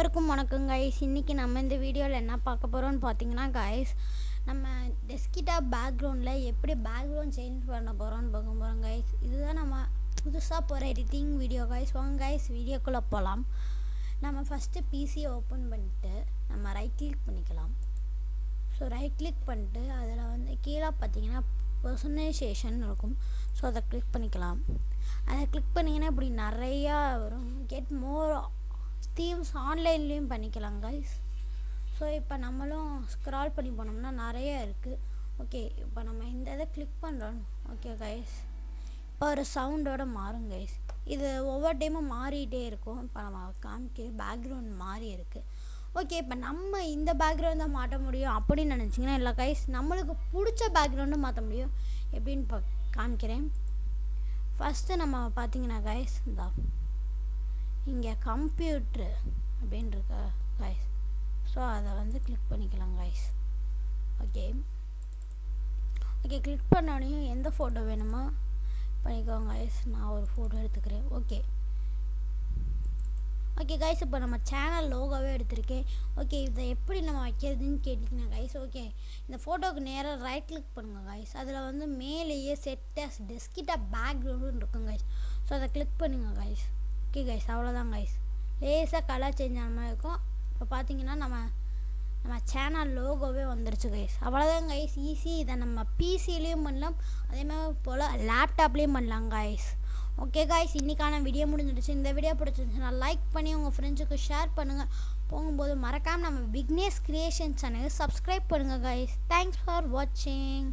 அனைவருக்கும் வணக்கம் கைஸ் இன்றைக்கி நம்ம இந்த வீடியோவில் என்ன பார்க்க போகிறோம்னு பார்த்தீங்கன்னா கைஸ் நம்ம டெஸ்கிட்டாப் பேக்ரவுண்டில் எப்படி பேக்ரவுண்ட் சேஞ்ச் பண்ண போகிறோம்னு பார்க்க போகிறோம் கைஸ் இதுதான் நம்ம புதுசாக போகிற எடிட்டிங் வீடியோ கைஸ் வாங்க கைஸ் வீடியோக்குள்ளே போகலாம் நம்ம ஃபஸ்ட்டு பிசியை ஓப்பன் பண்ணிட்டு நம்ம ரைட் கிளிக் பண்ணிக்கலாம். ஸோ ரைட் கிளிக் பண்ணிட்டு அதில் வந்து கீழே பார்த்தீங்கன்னா பர்சனைசேஷன் இருக்கும். ஸோ அதை கிளிக் பண்ணிக்கலாம். அதை கிளிக் பண்ணிங்கன்னா இப்படி நிறையா வரும். கெட் மோர் தீம்ஸ் ஆன்லைன்லேயும் பண்ணிக்கலாம் கைஸ் ஸோ இப்போ நம்மளும் ஸ்க்ரால் பண்ணி போனோம்னா நிறைய இருக்குது ஓகே இப்போ நம்ம இந்த இதை கிளிக் பண்ணுறோம் ஓகே கைஸ் இப்போ ஒரு சவுண்டோட மாறும் கைஸ் இது ஒவ்வொரு டைமும் மாறிட்டே இருக்கும். இப்போ நம்ம காமிக்க பேக்ரவுண்ட் மாறி இருக்குது ஓகே இப்போ நம்ம இந்த பேக்ரவுண்ட் தான் மாட்ட முடியும் அப்படின்னு நினச்சிங்கன்னா இல்லை கைஸ் நம்மளுக்கு பிடிச்ச பேக்ரவுண்டும் மாற்ற முடியும். எப்படின்னு பா காமிக்கிறேன். ஃபஸ்ட்டு நம்ம பார்த்தீங்கன்னா கைஸ் இந்த. இங்கே கம்ப்யூட்ரு அப்படின்னு இருக்கா காய்ஸ் ஸோ அதை வந்து கிளிக் பண்ணிக்கலாம் காய்ஸ் ஓகே ஓகே கிளிக் பண்ணோடனே எந்த ஃபோட்டோ வேணுமோ பண்ணிக்கோங்க கைஸ் நான் ஒரு ஃபோட்டோ எடுத்துக்கிறேன். ஓகே ஓகே கைஸ் இப்போ நம்ம சேனல் லோகோவே எடுத்திருக்கேன். ஓகே இதை எப்படி நம்ம வைக்கிறதுன்னு கேட்டிங்கன்னா கைஸ் ஓகே இந்த ஃபோட்டோவுக்கு நேராக ரைட் கிளிக் பண்ணுங்கள் கைஸ் அதில் வந்து மேலேயே செட்டஸ் டெஸ்கிட்ட பேக்ரவுண்டுன்னு இருக்கும் கைஸ் ஸோ அதை கிளிக் பண்ணுங்கள் கைஸ் ஓகே கைஸ் அவ்வளோதான் கைஸ் லேசாக கலர் சேஞ்ச் ஆன மாதிரி இருக்கும். இப்போ பார்த்தீங்கன்னா நம்ம நம்ம சேனல் லோகோவே வந்துருச்சு கைஸ் அவ்வளோதான் கைஸ் ஈஸி இதை நம்ம பிசிலையும் பண்ணலாம். அதே மாதிரி போல் லேப்டாப்லேயும் பண்ணலாம் கைஸ் ஓகே காய்ஸ் இன்றைக்கான வீடியோ முடிஞ்சிடுச்சு. இந்த வீடியோ பிடிச்சிருந்துச்சுன்னா லைக் பண்ணி உங்கள் ஃப்ரெண்ட்ஸுக்கு ஷேர் பண்ணுங்கள் போகும்போது மறக்காமல் நம்ம விக்னேஷ் கிரியேஷன் சேனலுக்கு சப்ஸ்கிரைப் பண்ணுங்கள் காய்ஸ் தேங்க்ஸ் ஃபார் வாட்சிங்